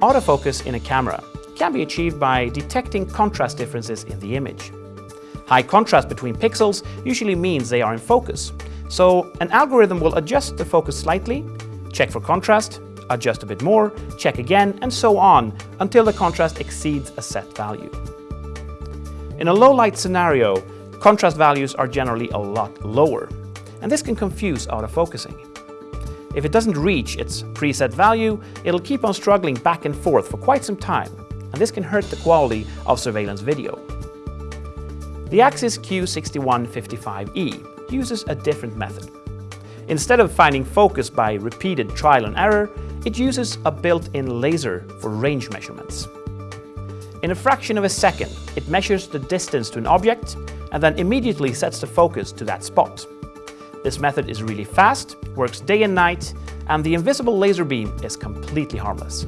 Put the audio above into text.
Autofocus in a camera can be achieved by detecting contrast differences in the image. High contrast between pixels usually means they are in focus, so an algorithm will adjust the focus slightly, check for contrast, adjust a bit more, check again, and so on until the contrast exceeds a set value. In a low light scenario, contrast values are generally a lot lower, and this can confuse autofocusing. If it doesn't reach its preset value, it'll keep on struggling back and forth for quite some time, and this can hurt the quality of surveillance video. The Axis Q6155E uses a different method. Instead of finding focus by repeated trial and error, it uses a built-in laser for range measurements. In a fraction of a second, it measures the distance to an object and then immediately sets the focus to that spot. This method is really fast, works day and night, and the invisible laser beam is completely harmless.